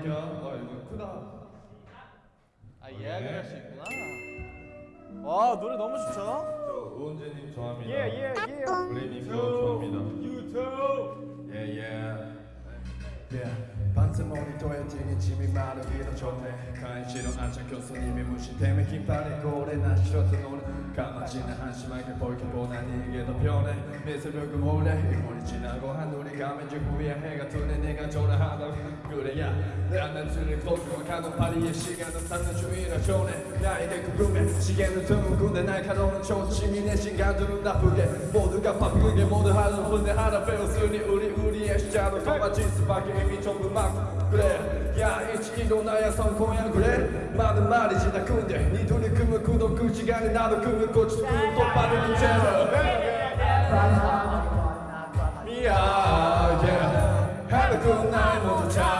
볼게요. 와 여기 크다. 아 예약을 할수 있구나. 예. 와 노래 너무 좋죠? 저 우원재님 좋아합니다. 예예 예. 예, 예. 블레이님 좋아합니다. 유튜브. 예예. 반스 모니터에 튀긴 짐이 마르기도 좋네 간식은 안착한 손님이 무시 때문에 긴팔에 고래 난 싫었던 오늘 까맣지는 한심하게 보이보단 이게 더 편해 내 새벽은 오래 일몰이 지나고 한눈이 감은 즉 후에 해가 뜨네 내가 졸아 g u r の組んでない可能の心るフゲーがパゲモードハのスに売り売りエシャーのスケチョブマックグレいやいろな屋さ今夜グレまだまだ自宅んで二度に組むくどく違いなど組むこっちとパルにチェル yeah, 早くないもちゃう